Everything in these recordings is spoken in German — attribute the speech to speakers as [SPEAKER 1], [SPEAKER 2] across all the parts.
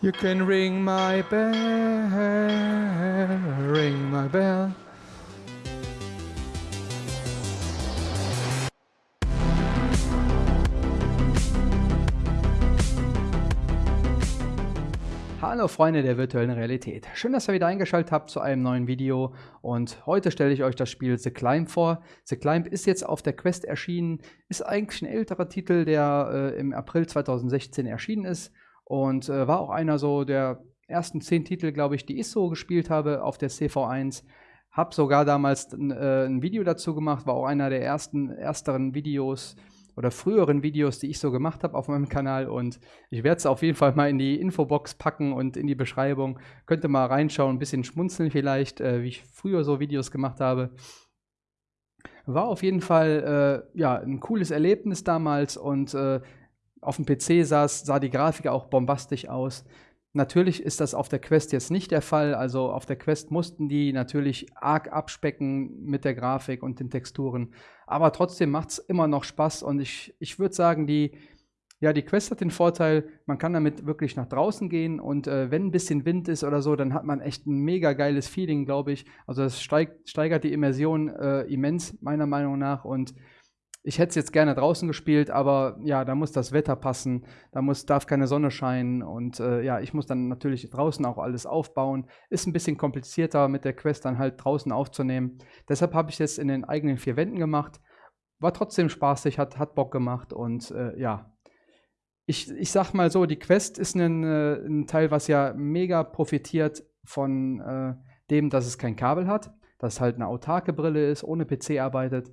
[SPEAKER 1] You can ring my bell, ring my bell. Hallo Freunde der virtuellen Realität. Schön, dass ihr wieder eingeschaltet habt zu einem neuen Video und heute stelle ich euch das Spiel The Climb vor. The Climb ist jetzt auf der Quest erschienen, ist eigentlich ein älterer Titel, der äh, im April 2016 erschienen ist und äh, war auch einer so der ersten zehn Titel, glaube ich, die ich so gespielt habe auf der CV1. Hab sogar damals ein, äh, ein Video dazu gemacht, war auch einer der ersten, ersteren Videos oder früheren Videos, die ich so gemacht habe auf meinem Kanal. Und ich werde es auf jeden Fall mal in die Infobox packen und in die Beschreibung. Könnt ihr mal reinschauen, ein bisschen schmunzeln vielleicht, äh, wie ich früher so Videos gemacht habe. War auf jeden Fall äh, ja, ein cooles Erlebnis damals und äh, auf dem PC saß, sah die Grafik auch bombastisch aus. Natürlich ist das auf der Quest jetzt nicht der Fall. Also auf der Quest mussten die natürlich arg abspecken mit der Grafik und den Texturen. Aber trotzdem macht es immer noch Spaß und ich, ich würde sagen, die, ja, die Quest hat den Vorteil, man kann damit wirklich nach draußen gehen und äh, wenn ein bisschen Wind ist oder so, dann hat man echt ein mega geiles Feeling, glaube ich. Also es steigt, steigert die Immersion äh, immens, meiner Meinung nach. Und ich hätte es jetzt gerne draußen gespielt, aber ja, da muss das Wetter passen, da muss, darf keine Sonne scheinen und äh, ja, ich muss dann natürlich draußen auch alles aufbauen. Ist ein bisschen komplizierter mit der Quest dann halt draußen aufzunehmen. Deshalb habe ich es in den eigenen vier Wänden gemacht. War trotzdem spaßig, hat, hat Bock gemacht und äh, ja. Ich, ich sag mal so, die Quest ist ein, äh, ein Teil, was ja mega profitiert von äh, dem, dass es kein Kabel hat, dass es halt eine autarke Brille ist, ohne PC arbeitet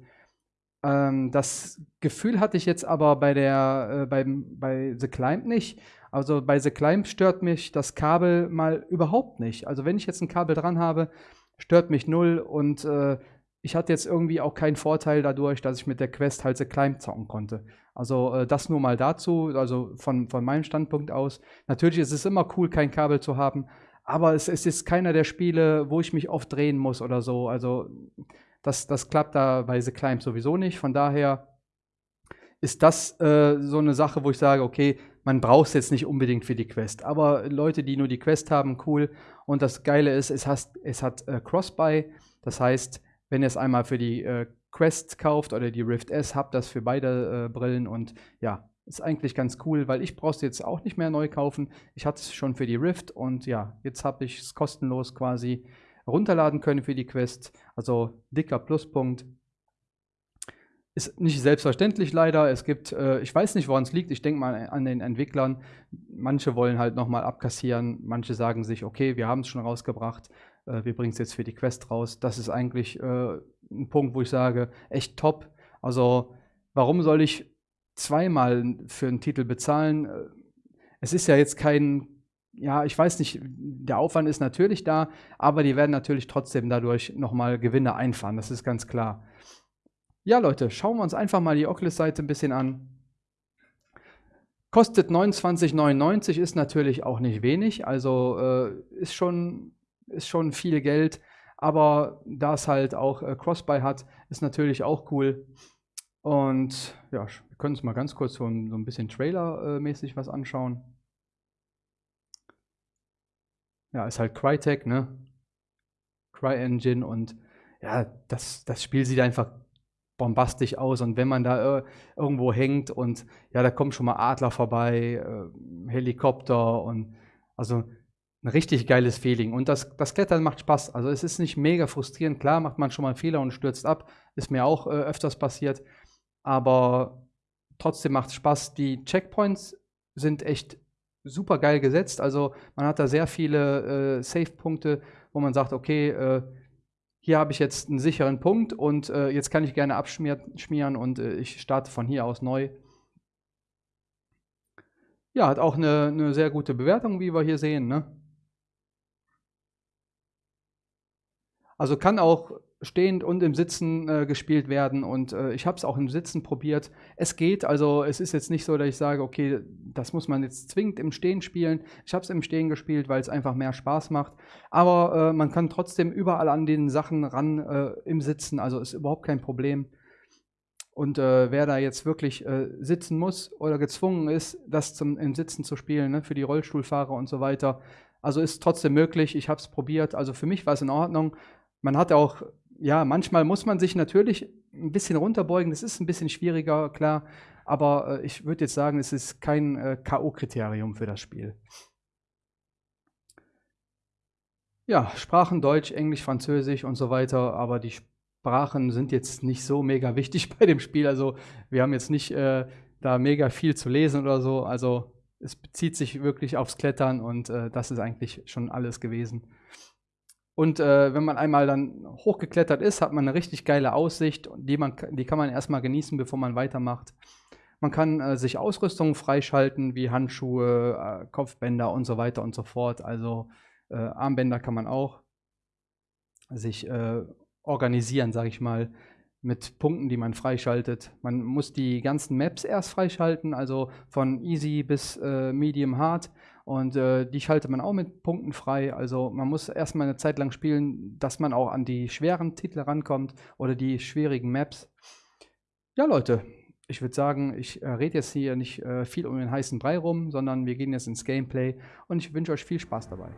[SPEAKER 1] ähm, das Gefühl hatte ich jetzt aber bei der äh, beim, bei The Climb nicht. Also bei The Climb stört mich das Kabel mal überhaupt nicht. Also wenn ich jetzt ein Kabel dran habe, stört mich null und äh, ich hatte jetzt irgendwie auch keinen Vorteil dadurch, dass ich mit der Quest halt The Climb zocken konnte. Also äh, das nur mal dazu, also von, von meinem Standpunkt aus. Natürlich ist es immer cool, kein Kabel zu haben, aber es, es ist keiner der Spiele, wo ich mich oft drehen muss oder so. Also das, das klappt da bei The Climb sowieso nicht. Von daher ist das äh, so eine Sache, wo ich sage, okay, man braucht es jetzt nicht unbedingt für die Quest. Aber Leute, die nur die Quest haben, cool. Und das Geile ist, es, has, es hat äh, Cross-Buy. Das heißt, wenn ihr es einmal für die äh, Quest kauft oder die Rift S, habt das für beide äh, Brillen. Und ja, ist eigentlich ganz cool, weil ich brauche es jetzt auch nicht mehr neu kaufen. Ich hatte es schon für die Rift und ja, jetzt habe ich es kostenlos quasi runterladen können für die Quest. Also dicker Pluspunkt. Ist nicht selbstverständlich leider. Es gibt, äh, ich weiß nicht, woran es liegt. Ich denke mal an den Entwicklern. Manche wollen halt nochmal abkassieren. Manche sagen sich, okay, wir haben es schon rausgebracht. Äh, wir bringen es jetzt für die Quest raus. Das ist eigentlich äh, ein Punkt, wo ich sage, echt top. Also, warum soll ich zweimal für einen Titel bezahlen? Äh, es ist ja jetzt kein ja, ich weiß nicht, der Aufwand ist natürlich da, aber die werden natürlich trotzdem dadurch nochmal Gewinne einfahren, das ist ganz klar. Ja, Leute, schauen wir uns einfach mal die Oculus-Seite ein bisschen an. Kostet 29,99, ist natürlich auch nicht wenig, also äh, ist, schon, ist schon viel Geld, aber da es halt auch äh, Crossbuy hat, ist natürlich auch cool. Und ja, wir können uns mal ganz kurz so, so ein bisschen Trailer-mäßig äh, was anschauen. Ja, ist halt Crytek, ne? CryEngine und ja, das, das Spiel sieht einfach bombastisch aus und wenn man da äh, irgendwo hängt und ja, da kommen schon mal Adler vorbei, äh, Helikopter und also ein richtig geiles Feeling und das, das Klettern macht Spaß. Also es ist nicht mega frustrierend, klar macht man schon mal einen Fehler und stürzt ab, ist mir auch äh, öfters passiert, aber trotzdem macht es Spaß. Die Checkpoints sind echt super geil gesetzt. Also man hat da sehr viele äh, Safe-Punkte, wo man sagt, okay, äh, hier habe ich jetzt einen sicheren Punkt und äh, jetzt kann ich gerne abschmieren und äh, ich starte von hier aus neu. Ja, hat auch eine, eine sehr gute Bewertung, wie wir hier sehen. Ne? Also kann auch stehend und im Sitzen äh, gespielt werden und äh, ich habe es auch im Sitzen probiert. Es geht, also es ist jetzt nicht so, dass ich sage, okay, das muss man jetzt zwingend im Stehen spielen. Ich habe es im Stehen gespielt, weil es einfach mehr Spaß macht. Aber äh, man kann trotzdem überall an den Sachen ran äh, im Sitzen, also ist überhaupt kein Problem. Und äh, wer da jetzt wirklich äh, sitzen muss oder gezwungen ist, das zum, im Sitzen zu spielen, ne, für die Rollstuhlfahrer und so weiter, also ist trotzdem möglich. Ich habe es probiert. Also für mich war es in Ordnung. Man hat auch, ja, manchmal muss man sich natürlich ein bisschen runterbeugen. Das ist ein bisschen schwieriger, klar. Aber äh, ich würde jetzt sagen, es ist kein äh, K.O.-Kriterium für das Spiel. Ja, Sprachen Deutsch, Englisch, Französisch und so weiter. Aber die Sprachen sind jetzt nicht so mega wichtig bei dem Spiel. Also wir haben jetzt nicht äh, da mega viel zu lesen oder so. Also es bezieht sich wirklich aufs Klettern und äh, das ist eigentlich schon alles gewesen. Und äh, wenn man einmal dann hochgeklettert ist, hat man eine richtig geile Aussicht, die, man, die kann man erstmal genießen, bevor man weitermacht. Man kann äh, sich Ausrüstungen freischalten, wie Handschuhe, äh, Kopfbänder und so weiter und so fort. Also äh, Armbänder kann man auch sich äh, organisieren, sage ich mal, mit Punkten, die man freischaltet. Man muss die ganzen Maps erst freischalten, also von Easy bis äh, Medium Hard. Und äh, die schaltet man auch mit Punkten frei. Also man muss erstmal eine Zeit lang spielen, dass man auch an die schweren Titel rankommt oder die schwierigen Maps. Ja, Leute, ich würde sagen, ich äh, rede jetzt hier nicht äh, viel um den heißen Brei rum, sondern wir gehen jetzt ins Gameplay und ich wünsche euch viel Spaß dabei.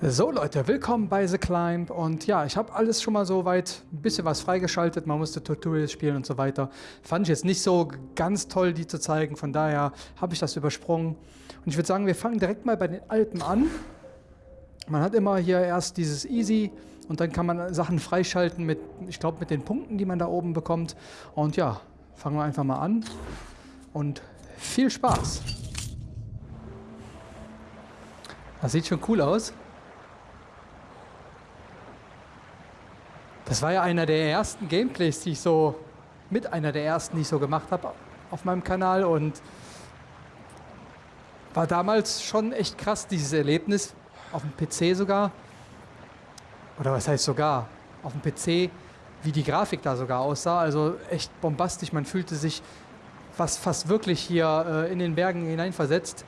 [SPEAKER 1] So Leute, willkommen bei The Climb und ja, ich habe alles schon mal so weit ein bisschen was freigeschaltet, man musste Tutorials spielen und so weiter. Fand ich jetzt nicht so ganz toll, die zu zeigen, von daher habe ich das übersprungen. Und ich würde sagen, wir fangen direkt mal bei den Alpen an. Man hat immer hier erst dieses Easy und dann kann man Sachen freischalten mit, ich glaube, mit den Punkten, die man da oben bekommt. Und ja, fangen wir einfach mal an und viel Spaß. Das sieht schon cool aus. Das war ja einer der ersten Gameplays, die ich so, mit einer der ersten, die ich so gemacht habe auf meinem Kanal und war damals schon echt krass, dieses Erlebnis, auf dem PC sogar, oder was heißt sogar, auf dem PC, wie die Grafik da sogar aussah, also echt bombastisch, man fühlte sich fast, fast wirklich hier äh, in den Bergen hineinversetzt.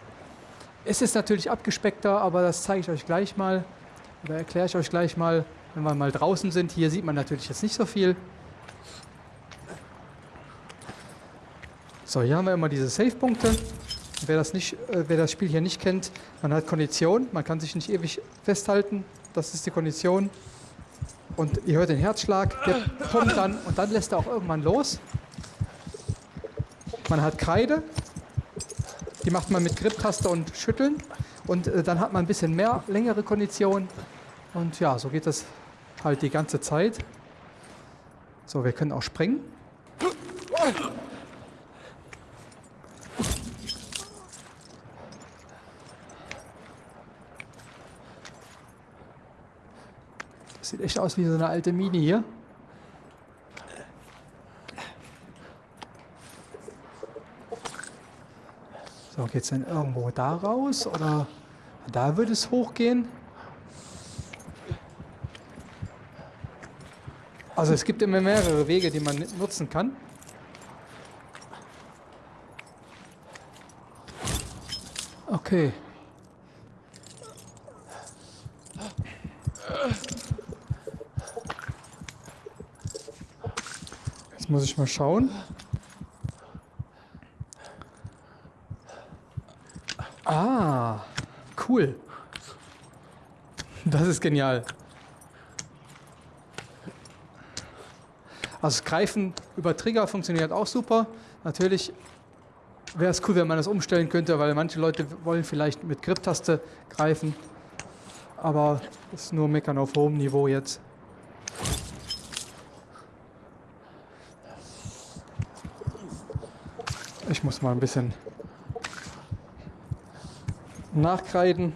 [SPEAKER 1] Es ist natürlich abgespeckter, aber das zeige ich euch gleich mal, oder erkläre ich euch gleich mal. Wenn wir mal draußen sind, hier sieht man natürlich jetzt nicht so viel. So, hier haben wir immer diese Save-Punkte. Wer das, äh, wer das Spiel hier nicht kennt, man hat Kondition, man kann sich nicht ewig festhalten. Das ist die Kondition. Und ihr hört den Herzschlag, der kommt dann und dann lässt er auch irgendwann los. Man hat Kreide, die macht man mit Grip-Taste und Schütteln. Und äh, dann hat man ein bisschen mehr, längere Kondition. Und ja, so geht das halt die ganze Zeit. So, wir können auch springen. Das sieht echt aus wie so eine alte Mine hier. So, geht es denn irgendwo da raus oder da würde es hochgehen? Also es gibt immer mehrere Wege, die man nutzen kann. Okay. Jetzt muss ich mal schauen. Ah, cool. Das ist genial. Also das Greifen über Trigger funktioniert auch super. Natürlich wäre es cool, wenn man das umstellen könnte, weil manche Leute wollen vielleicht mit Grip-Taste greifen. Aber das ist nur Meckern auf hohem Niveau jetzt. Ich muss mal ein bisschen nachkreiden.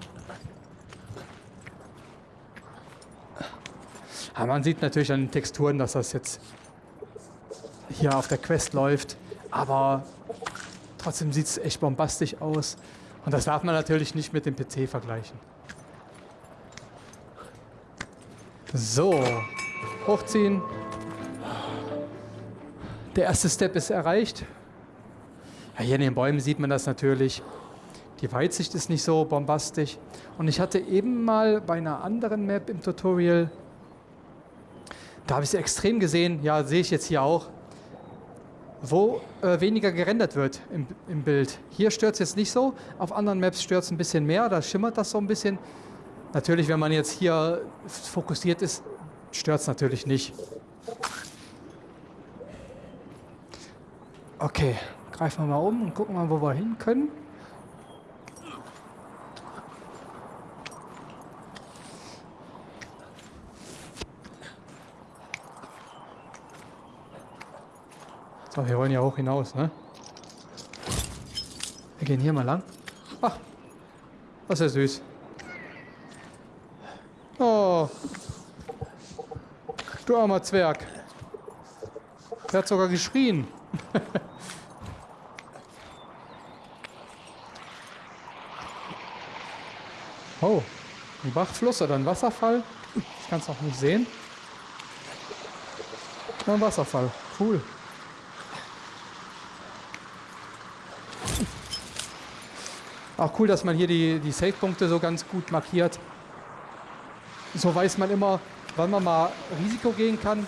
[SPEAKER 1] Aber man sieht natürlich an den Texturen, dass das jetzt hier auf der Quest läuft. Aber trotzdem sieht es echt bombastisch aus. Und das darf man natürlich nicht mit dem PC vergleichen. So, hochziehen. Der erste Step ist erreicht. Ja, hier in den Bäumen sieht man das natürlich. Die Weitsicht ist nicht so bombastisch. Und ich hatte eben mal bei einer anderen Map im wo äh, weniger gerendert wird im, im Bild. Hier stört es jetzt nicht so, auf anderen Maps stört es ein bisschen mehr, da schimmert das so ein bisschen. Natürlich, wenn man jetzt hier fokussiert ist, stört es natürlich nicht. Okay, greifen wir mal um und gucken mal, wo wir hin können. So, wir wollen ja hoch hinaus, ne? Wir gehen hier mal lang. Ach, das ist ja süß. Oh, du armer Zwerg. Der hat sogar geschrien. oh, ein Bachfluss oder ein Wasserfall. Ich kann es noch nicht sehen. Ein Wasserfall. Cool. Auch cool, dass man hier die, die Save-Punkte so ganz gut markiert. So weiß man immer, wann man mal Risiko gehen kann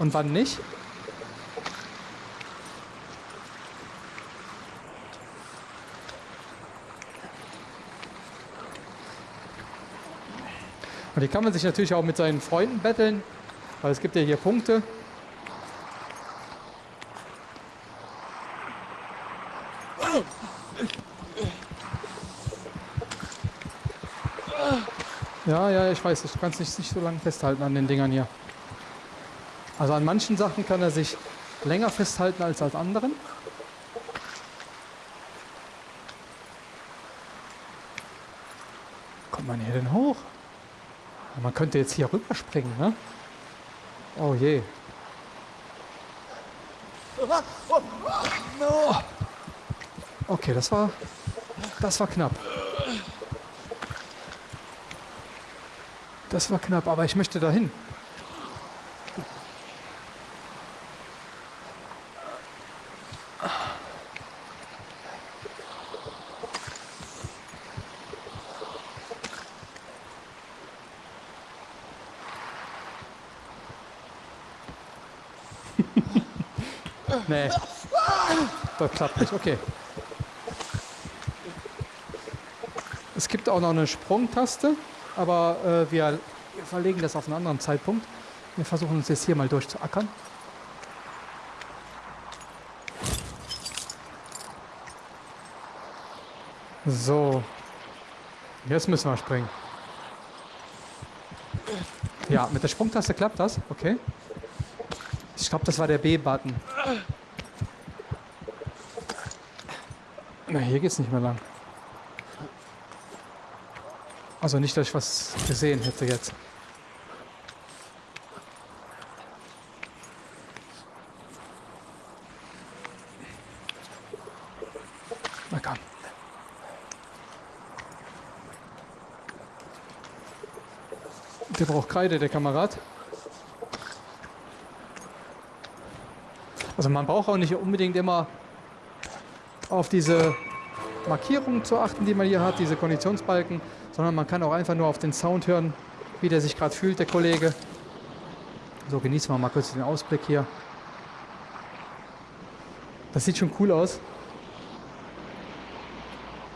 [SPEAKER 1] und wann nicht. Und hier kann man sich natürlich auch mit seinen Freunden betteln, weil es gibt ja hier Punkte. Ja, ja, ich weiß, ich kann es nicht, nicht so lange festhalten an den Dingern hier. Also an manchen Sachen kann er sich länger festhalten als an anderen. Kommt man hier denn hoch? Man könnte jetzt hier rüberspringen, ne? Oh je. Okay, das war das war knapp. Das war knapp, aber ich möchte dahin. nee. Das klappt nicht. Okay. Es gibt auch noch eine Sprungtaste aber äh, wir verlegen das auf einen anderen Zeitpunkt. Wir versuchen uns jetzt hier mal durchzuackern. So. Jetzt müssen wir springen. Ja, mit der Sprungtaste klappt das. Okay. Ich glaube, das war der B-Button. Na, hier geht's nicht mehr lang. Also nicht, dass ich was gesehen hätte jetzt. Na komm. Der braucht Kreide, der Kamerad. Also man braucht auch nicht unbedingt immer auf diese Markierungen zu achten, die man hier hat, diese Konditionsbalken sondern man kann auch einfach nur auf den Sound hören, wie der sich gerade fühlt, der Kollege. So, genießen wir mal kurz den Ausblick hier. Das sieht schon cool aus.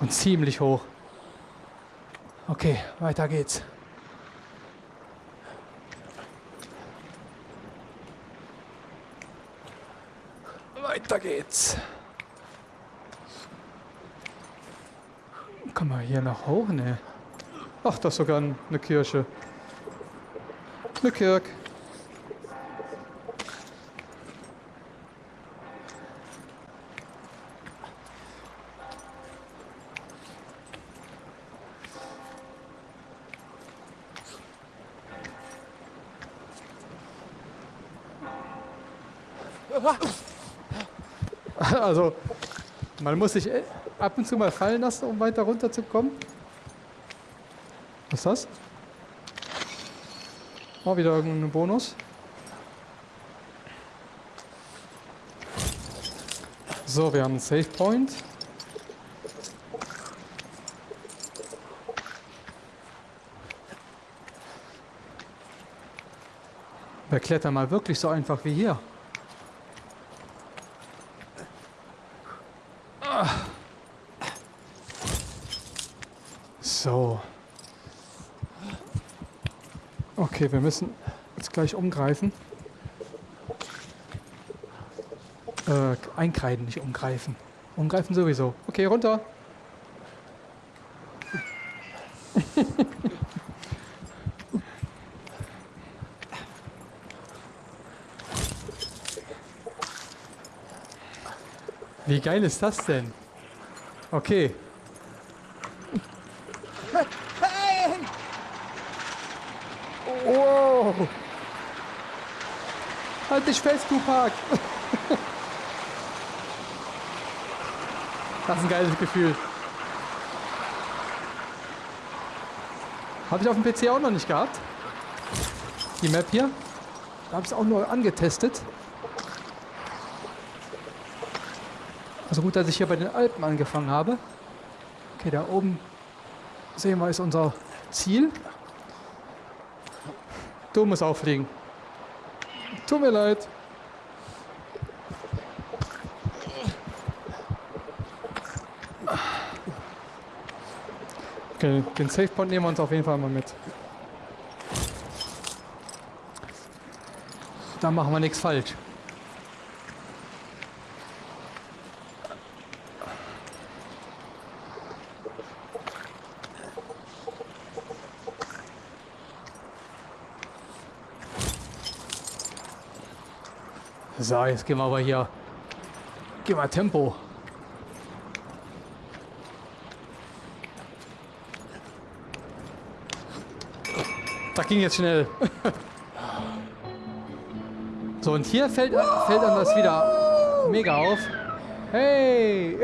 [SPEAKER 1] Und ziemlich hoch. Okay, weiter geht's. Weiter geht's. Kann man hier noch hoch? Ne. Ach, das ist sogar eine Kirche. Eine Kirche. Also, man muss sich ab und zu mal fallen lassen, um weiter runterzukommen. Was ist das? Oh, wieder irgendein Bonus. So, wir haben einen Save Point. Wer klettert mal wirklich so einfach wie hier? So. Okay, wir müssen jetzt gleich umgreifen. Äh, einkreiden, nicht umgreifen. Umgreifen sowieso. Okay, runter. Wie geil ist das denn? Okay. Wow. Halt dich fest, Tupac. Das ist ein geiles Gefühl. Habe ich auf dem PC auch noch nicht gehabt. Die Map hier. Da habe ich es auch nur angetestet. Also gut, dass ich hier bei den Alpen angefangen habe. Okay, da oben sehen wir ist unser Ziel. Du musst auffliegen. Tut mir leid. Okay, den Safe nehmen wir uns auf jeden Fall mal mit. Da machen wir nichts falsch. So, jetzt gehen wir aber hier. Gehen wir Tempo. Das ging jetzt schnell. so, und hier fällt, fällt einem das wieder mega auf. Hey!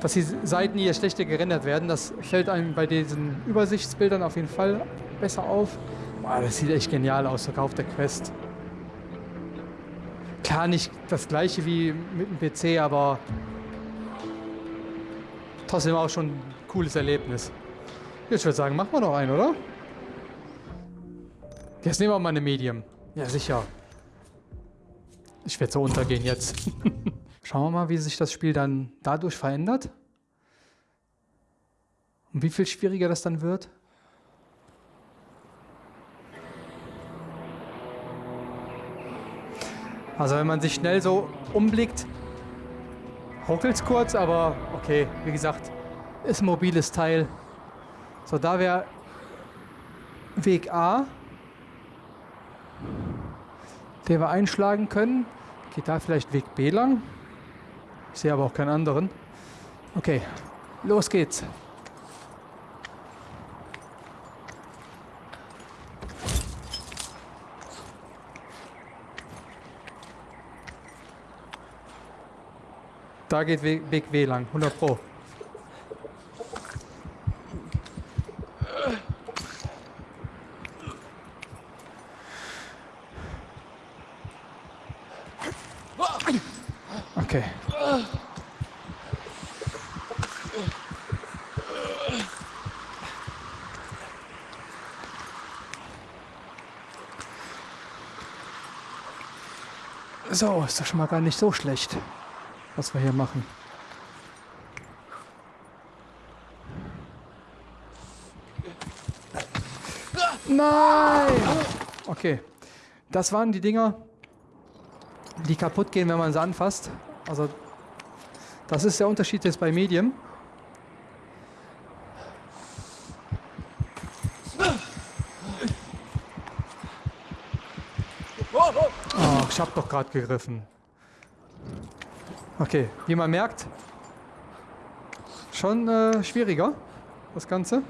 [SPEAKER 1] Dass die Seiten hier schlechter gerendert werden, das fällt einem bei diesen Übersichtsbildern auf jeden Fall besser auf. Boah, das sieht echt genial aus, sogar auf der Quest. Klar, nicht das gleiche wie mit dem PC, aber trotzdem auch schon ein cooles Erlebnis. Jetzt würde ich sagen, machen wir noch einen, oder? Jetzt nehmen wir mal eine Medium. Ja, sicher. Ich werde so untergehen jetzt. Schauen wir mal, wie sich das Spiel dann dadurch verändert. Und wie viel schwieriger das dann wird. Also wenn man sich schnell so umblickt, ruckelt es kurz, aber okay, wie gesagt, ist ein mobiles Teil. So, da wäre Weg A, den wir einschlagen können. Geht da vielleicht Weg B lang? Ich sehe aber auch keinen anderen. Okay, los geht's. Da geht Weg W lang, 100 Pro. Okay. So, ist doch schon mal gar nicht so schlecht, was wir hier machen. Nein! Okay, das waren die Dinger, die kaputt gehen, wenn man sie anfasst. Also das ist der Unterschied jetzt bei Medium. Oh, ich habe doch gerade gegriffen. Okay, wie man merkt, schon äh, schwieriger, das Ganze.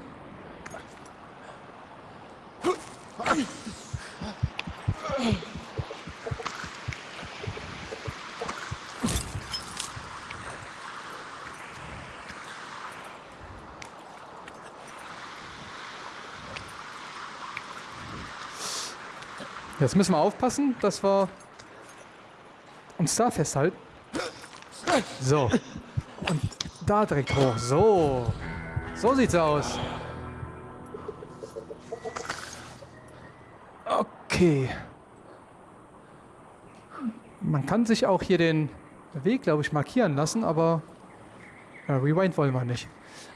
[SPEAKER 1] Jetzt müssen wir aufpassen, dass wir uns da festhalten. So. Und da direkt hoch. So. So sieht's aus. Okay. Man kann sich auch hier den Weg, glaube ich, markieren lassen, aber ja, Rewind wollen wir nicht.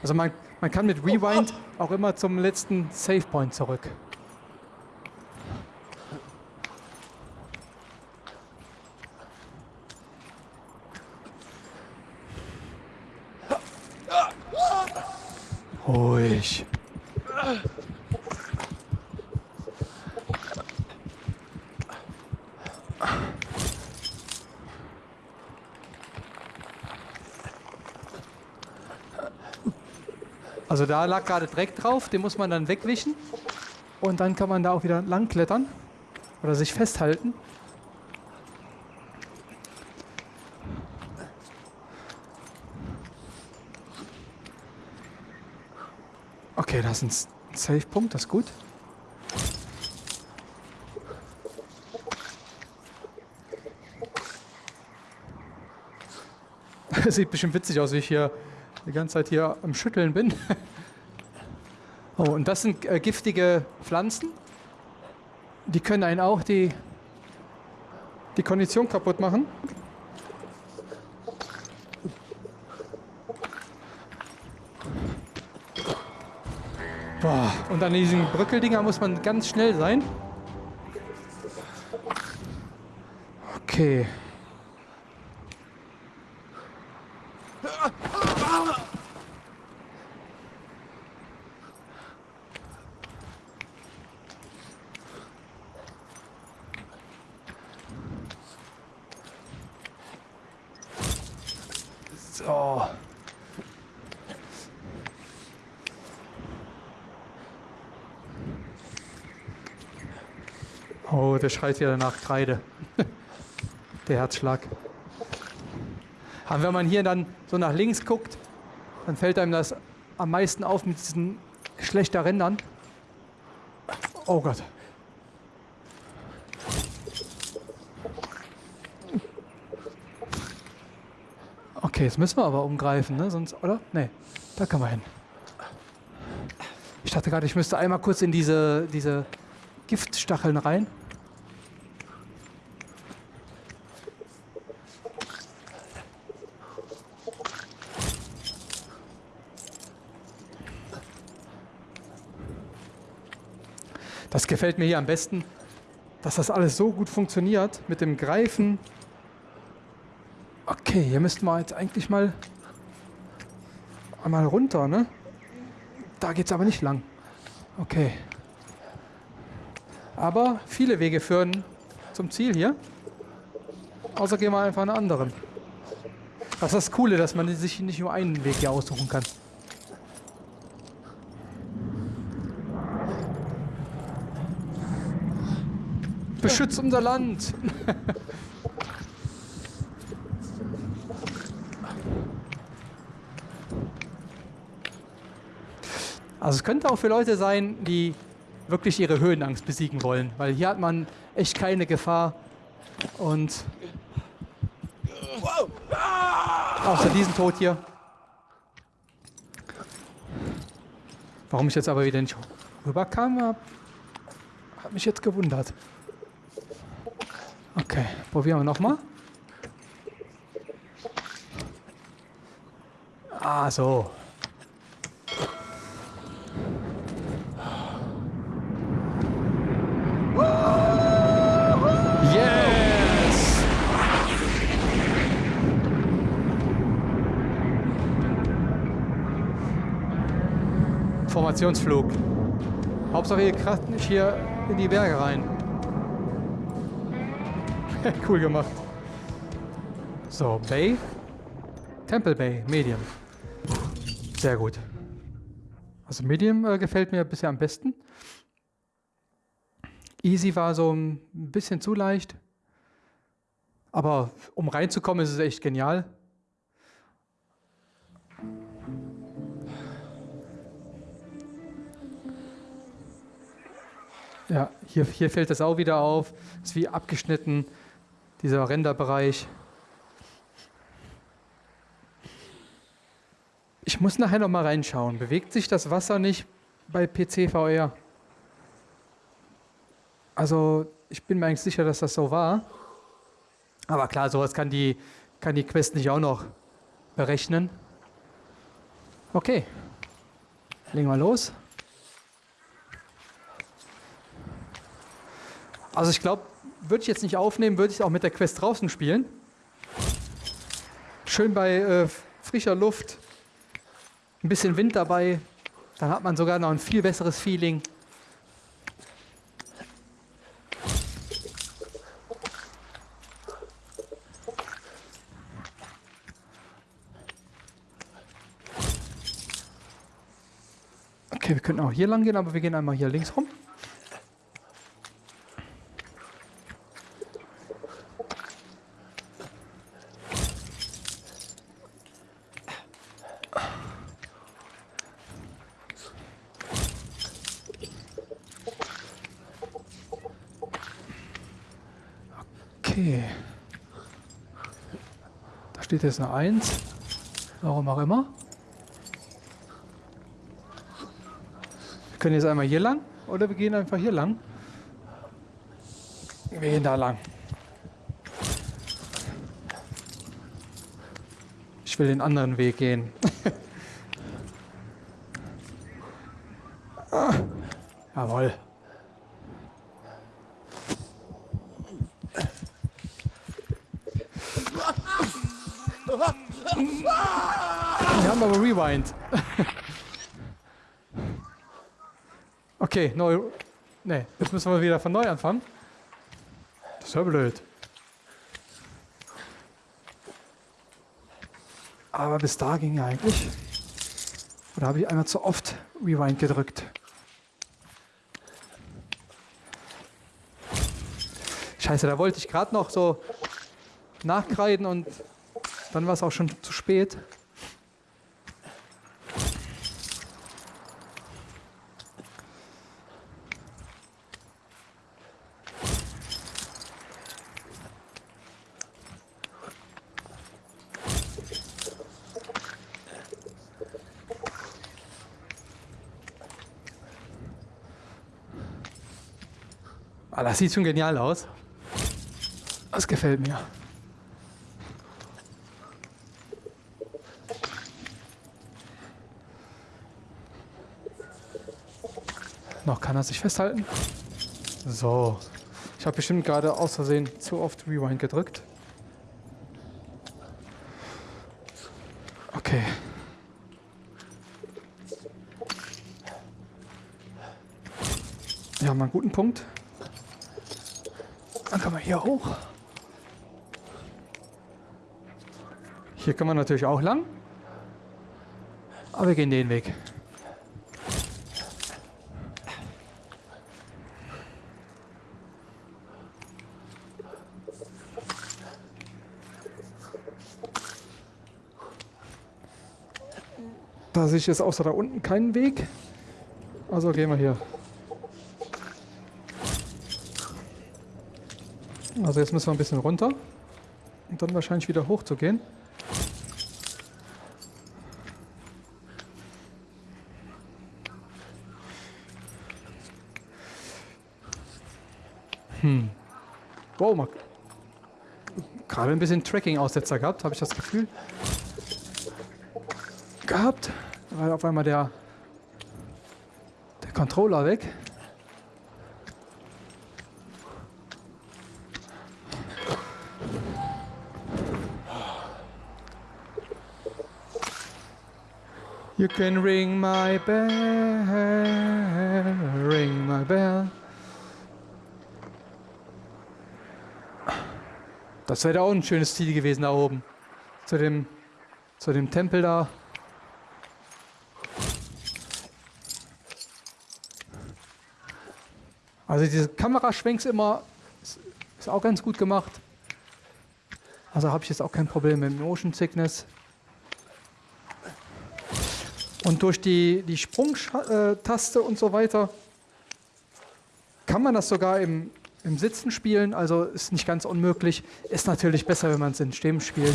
[SPEAKER 1] Also man, Man kann mit Rewind auch immer zum letzten Save Point zurück. Ruhig. Also da lag gerade Dreck drauf, den muss man dann wegwischen. Und dann kann man da auch wieder lang klettern oder sich festhalten. Okay, das ist ein Safe-Punkt, das ist gut. Sieht bestimmt witzig aus, wie ich hier die ganze Zeit hier am Schütteln bin. oh, und das sind äh, giftige Pflanzen. Die können einen auch die, die Kondition kaputt machen. Boah, und an diesen Brückeldinger muss man ganz schnell sein. Okay. Schreit wieder nach Kreide. der Herzschlag. Aber wenn man hier dann so nach links guckt, dann fällt einem das am meisten auf mit diesen schlechter Rändern. Oh Gott. Okay, jetzt müssen wir aber umgreifen, ne? Sonst, oder? Nee, da kann man hin. Ich dachte gerade, ich müsste einmal kurz in diese, diese Giftstacheln rein. Gefällt mir hier am besten, dass das alles so gut funktioniert mit dem Greifen Okay, hier müssten wir jetzt eigentlich mal einmal runter, ne? Da geht es aber nicht lang. Okay. Aber viele Wege führen zum Ziel hier. Außer gehen wir einfach einen anderen. Das ist das Coole, dass man sich nicht nur einen Weg hier aussuchen kann. Beschützt unser Land! Also es könnte auch für Leute sein, die wirklich ihre Höhenangst besiegen wollen, weil hier hat man echt keine Gefahr und außer diesen Tod hier. Warum ich jetzt aber wieder nicht rüberkam, hat mich jetzt gewundert. Probieren wir nochmal. Ah, so. Formationsflug. Hauptsache ihr kracht nicht hier in die Berge rein. cool gemacht. So, Bay. Temple Bay, Medium. Sehr gut. Also Medium äh, gefällt mir bisher am besten. Easy war so ein bisschen zu leicht. Aber um reinzukommen, ist es echt genial. Ja, hier, hier fällt das auch wieder auf. Ist wie abgeschnitten, dieser Renderbereich. Ich muss nachher noch mal reinschauen. Bewegt sich das Wasser nicht bei PC VR? Also ich bin mir eigentlich sicher, dass das so war. Aber klar, sowas kann die, kann die Quest nicht auch noch berechnen. Okay. Legen wir los. Also ich glaube, würde ich jetzt nicht aufnehmen, würde ich auch mit der Quest draußen spielen. Schön bei äh, frischer Luft, ein bisschen Wind dabei, dann hat man sogar noch ein viel besseres Feeling. Okay, wir könnten auch hier lang gehen, aber wir gehen einmal hier links rum. Steht jetzt eine 1. Warum auch immer. Wir können jetzt einmal hier lang oder wir gehen einfach hier lang. Wir gehen da lang. Ich will den anderen Weg gehen. ah, jawohl. Wir Rewind. okay, neu. Ne, jetzt müssen wir wieder von neu anfangen. Das ist ja blöd. Aber bis da ging ja eigentlich. Oder habe ich einmal zu oft Rewind gedrückt? Scheiße, da wollte ich gerade noch so nachkreiden und dann war es auch schon zu spät. Sieht schon genial aus. Das gefällt mir. Noch kann er sich festhalten. So. Ich habe bestimmt gerade aus Versehen zu oft Rewind gedrückt. Okay. Wir haben einen guten Punkt. Dann kann man hier hoch. Hier kann man natürlich auch lang. Aber wir gehen den Weg. Da sehe ich jetzt außer da unten keinen Weg. Also gehen wir hier. Also jetzt müssen wir ein bisschen runter und dann wahrscheinlich wieder hoch zu gehen. Hm. Wow, mal. Gerade ein bisschen Tracking-Aussetzer gehabt, habe ich das Gefühl. Gehabt. War auf einmal der, der Controller weg. You can ring my bell, ring my bell. Das wäre auch ein schönes Ziel gewesen da oben. Zu dem, zu dem Tempel da. Also diese Kameraschwenks immer ist, auch ganz gut gemacht. Also habe ich jetzt auch kein Problem mit Motion Sickness. Und durch die, die Sprungtaste und so weiter kann man das sogar im, im Sitzen spielen. Also ist nicht ganz unmöglich. Ist natürlich besser, wenn man es in Stehen spielt.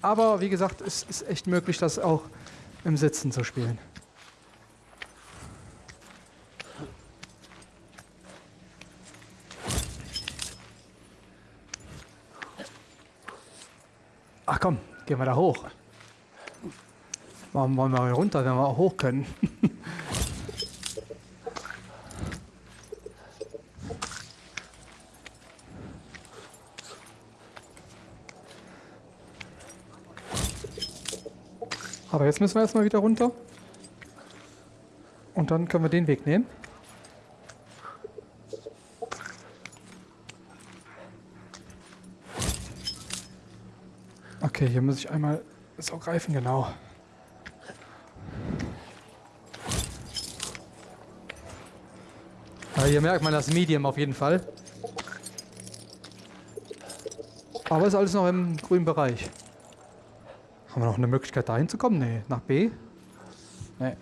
[SPEAKER 1] Aber wie gesagt, es ist echt möglich, das auch im Sitzen zu spielen. Ach komm, gehen wir da hoch. Warum wollen wir runter, wenn wir auch hoch können? Aber jetzt müssen wir erstmal wieder runter. Und dann können wir den Weg nehmen. Okay, hier muss ich einmal so greifen, genau. Ja, hier merkt man das Medium auf jeden Fall. Aber ist alles noch im grünen Bereich. Haben wir noch eine Möglichkeit da hinzukommen? Nee. Nach B? Nee.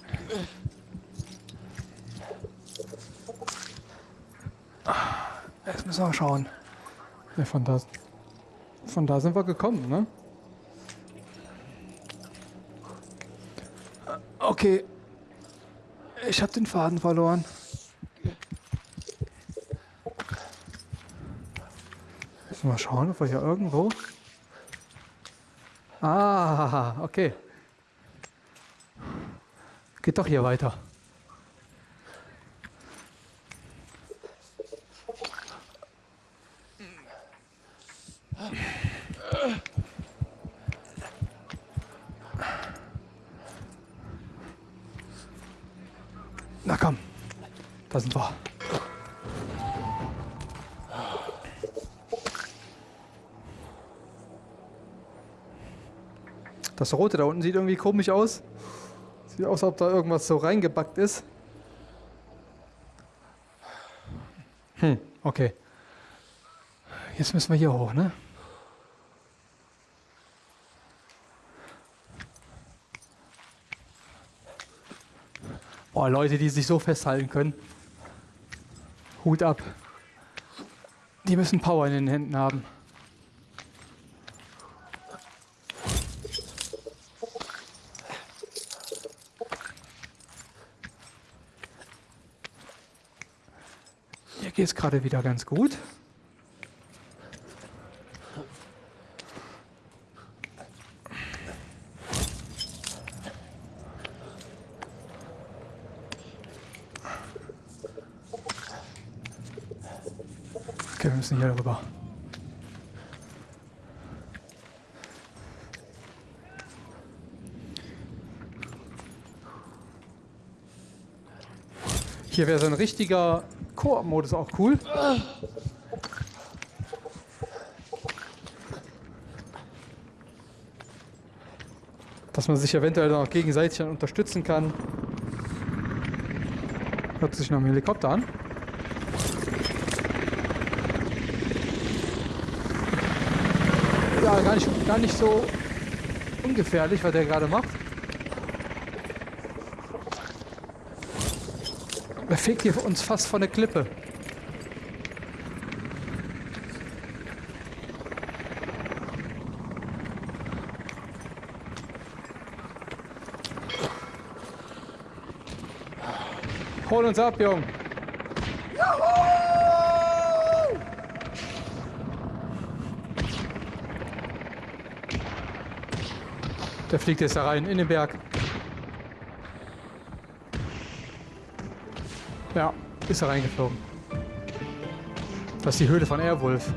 [SPEAKER 1] Jetzt müssen wir schauen. Nee, von da, von da sind wir gekommen, ne? Okay. Ich habe den Faden verloren. Müssen wir mal schauen, ob wir hier irgendwo Ah, okay. Geht doch hier weiter. Na komm, da sind wir. Das Rote da unten sieht irgendwie komisch aus. Sieht aus, als ob da irgendwas so reingebackt ist. Hm, okay. Jetzt müssen wir hier hoch, ne? Boah, Leute, die sich so festhalten können. Hut ab. Die müssen Power in den Händen haben. Geht es gerade wieder ganz gut. Okay, wir müssen hier rüber. Hier wäre so ein richtiger Koop-Modus auch cool. Dass man sich eventuell dann auch gegenseitig dann unterstützen kann. Hört sich noch ein Helikopter an. Ja, gar nicht, gar nicht so ungefährlich, was der gerade macht. Er fegt hier uns fast von der Klippe. Hol uns ab, Jung. Der fliegt jetzt da rein in den Berg. Ja, ist er reingeflogen. Das ist die Höhle von Airwolf.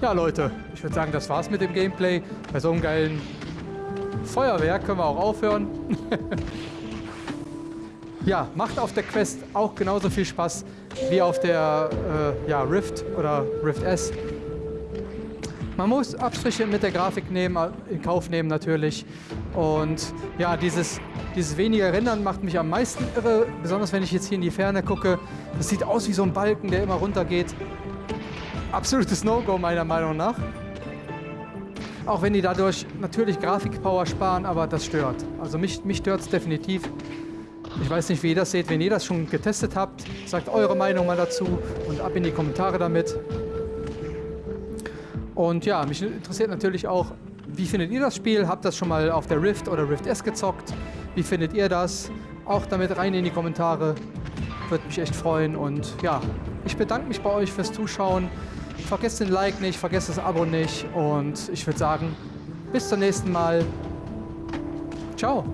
[SPEAKER 1] Ja, Leute, ich würde sagen, das war's mit dem Gameplay. Bei so einem geilen Feuerwerk können wir auch aufhören. ja, macht auf der Quest auch genauso viel Spaß wie auf der äh, ja, Rift oder Rift S. Man muss Abstriche mit der Grafik nehmen, in Kauf nehmen natürlich. Und ja, dieses dieses weniger Rendern macht mich am meisten irre, besonders wenn ich jetzt hier in die Ferne gucke. Das sieht aus wie so ein Balken, der immer runter geht. Absolutes No-Go meiner Meinung nach. Auch wenn die dadurch natürlich Grafikpower sparen, aber das stört. Also mich, mich stört es definitiv. Ich weiß nicht, wie ihr das seht. Wenn ihr das schon getestet habt, sagt eure Meinung mal dazu und ab in die Kommentare damit. Und ja, mich interessiert natürlich auch, wie findet ihr das Spiel? Habt das schon mal auf der Rift oder Rift S gezockt? Wie findet ihr das? Auch damit rein in die Kommentare. Würde mich echt freuen. Und ja, ich bedanke mich bei euch fürs Zuschauen. Vergesst den Like nicht, vergesst das Abo nicht. Und ich würde sagen, Bis zum nächsten Mal. Ciao.